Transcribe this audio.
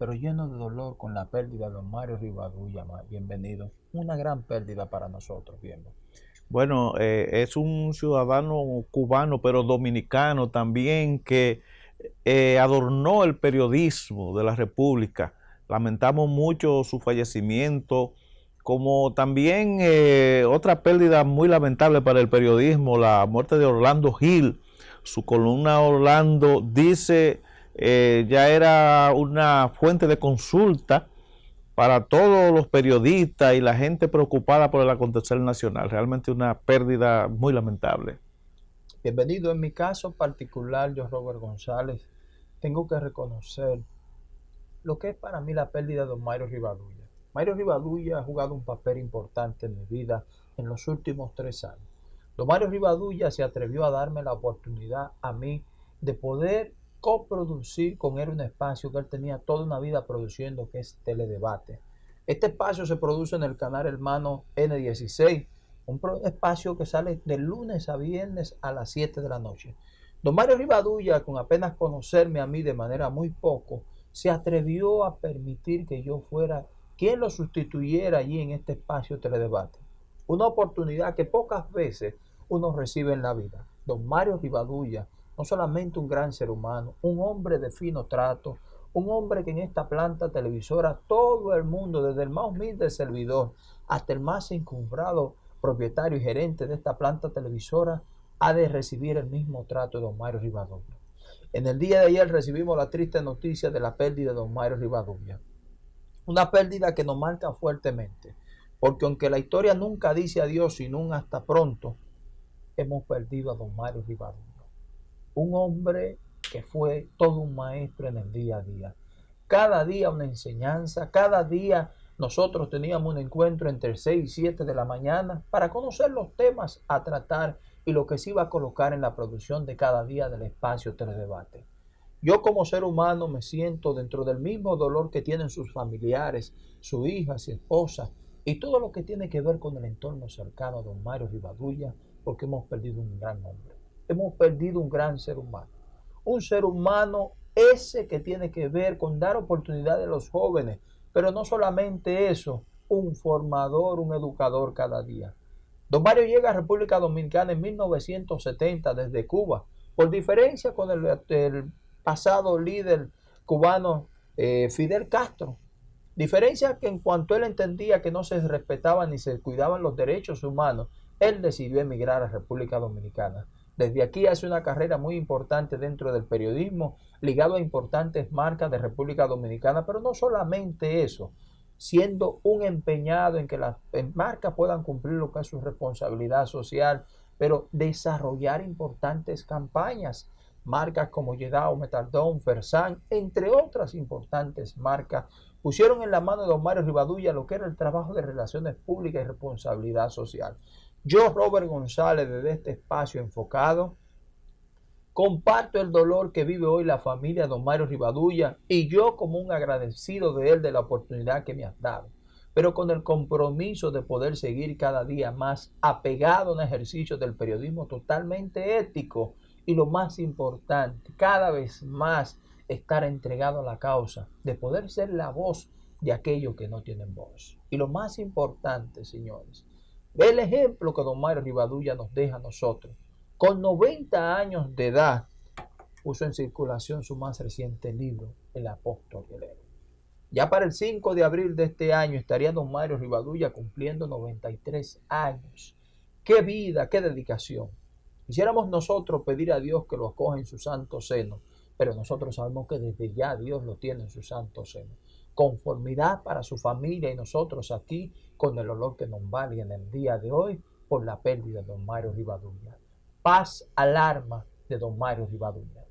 pero lleno de dolor con la pérdida de Mario Rivadulla. Bienvenido. Una gran pérdida para nosotros, bien. Bueno, eh, es un ciudadano cubano, pero dominicano también, que eh, adornó el periodismo de la República. Lamentamos mucho su fallecimiento, como también eh, otra pérdida muy lamentable para el periodismo, la muerte de Orlando Gil. Su columna Orlando dice eh, ya era una fuente de consulta para todos los periodistas y la gente preocupada por el acontecer nacional. Realmente una pérdida muy lamentable. Bienvenido. En mi caso particular, yo Robert González, tengo que reconocer lo que es para mí la pérdida de Mayro Rivadulla. Mayro Rivadulla ha jugado un papel importante en mi vida en los últimos tres años. Don Mario Rivadulla se atrevió a darme la oportunidad a mí de poder coproducir con él un espacio que él tenía toda una vida produciendo, que es Teledebate. Este espacio se produce en el canal hermano N16, un espacio que sale de lunes a viernes a las 7 de la noche. Don Mario Rivadulla, con apenas conocerme a mí de manera muy poco, se atrevió a permitir que yo fuera quien lo sustituyera allí en este espacio Teledebate. Una oportunidad que pocas veces uno recibe en la vida. Don Mario Rivadulla no solamente un gran ser humano, un hombre de fino trato, un hombre que en esta planta televisora todo el mundo, desde el más humilde servidor hasta el más encumbrado propietario y gerente de esta planta televisora, ha de recibir el mismo trato de don Mario Rivadavia. En el día de ayer recibimos la triste noticia de la pérdida de don Mario Rivadavia. Una pérdida que nos marca fuertemente, porque aunque la historia nunca dice adiós, sino un hasta pronto, hemos perdido a don Mario Rivadavia un hombre que fue todo un maestro en el día a día. Cada día una enseñanza, cada día nosotros teníamos un encuentro entre 6 y 7 de la mañana para conocer los temas a tratar y lo que se iba a colocar en la producción de cada día del espacio Teledebate. Yo como ser humano me siento dentro del mismo dolor que tienen sus familiares, su hija, su esposa y todo lo que tiene que ver con el entorno cercano a don Mario Rivadulla porque hemos perdido un gran hombre hemos perdido un gran ser humano. Un ser humano ese que tiene que ver con dar oportunidad a los jóvenes, pero no solamente eso, un formador, un educador cada día. Don Mario llega a República Dominicana en 1970 desde Cuba, por diferencia con el, pasado líder cubano eh, Fidel Castro. Diferencia que en cuanto él entendía que no se respetaban ni se cuidaban los derechos humanos, él decidió emigrar a República Dominicana. Desde aquí hace una carrera muy importante dentro del periodismo, ligado a importantes marcas de República Dominicana, pero no solamente eso, siendo un empeñado en que las marcas puedan cumplir lo que es su responsabilidad social, pero desarrollar importantes campañas, marcas como Yedao, Metaldón, Fersan, entre otras importantes marcas, pusieron en la mano de don Mario Rivadulla lo que era el trabajo de relaciones públicas y responsabilidad social. Yo, Robert González, desde este espacio enfocado, comparto el dolor que vive hoy la familia don Mario Rivadulla y yo como un agradecido de él de la oportunidad que me has dado, pero con el compromiso de poder seguir cada día más apegado a un ejercicio del periodismo totalmente ético y lo más importante, cada vez más estar entregado a la causa, de poder ser la voz de aquellos que no tienen voz. Y lo más importante, señores, Ve el ejemplo que don Mario Rivadulla nos deja a nosotros. Con 90 años de edad, puso en circulación su más reciente libro, El Apóstol Guerrero. Ya para el 5 de abril de este año estaría don Mario Rivadulla cumpliendo 93 años. ¡Qué vida, qué dedicación! Quisiéramos nosotros pedir a Dios que lo acoja en su santo seno, pero nosotros sabemos que desde ya Dios lo tiene en su santo seno conformidad para su familia y nosotros aquí con el olor que nos vale en el día de hoy por la pérdida de don Mario Rivadulla. Paz al arma de don Mario Rivadulla.